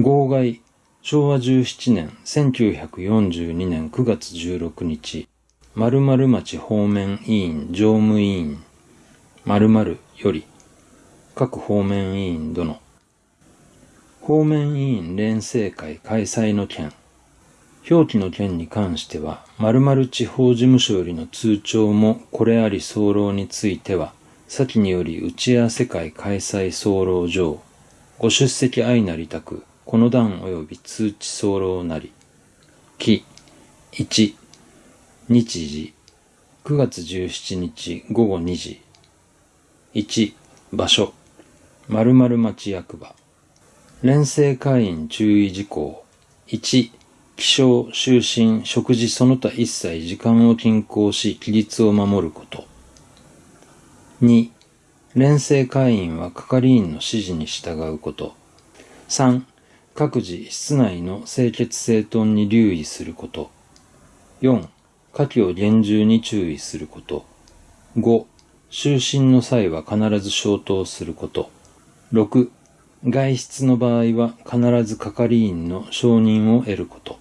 号外、昭和17年1942年9月16日、〇〇町方面委員常務委員、〇〇より、各方面委員殿、方面委員連成会開催の件、表記の件に関しては、〇〇地方事務所よりの通帳もこれあり候については、先により打ち合わせ会開催候上、ご出席相なりたく、この段及び通知候なり。き、1、日時、9月17日午後2時。1、場所、〇〇町役場。連成会員注意事項。1、起床、就寝、食事その他一切時間を均衡し、規律を守ること。2、連成会員は係員の指示に従うこと。3、各自室内の清潔整頓に留意すること。4、火器を厳重に注意すること。5、就寝の際は必ず消灯すること。6、外出の場合は必ず係員の承認を得ること。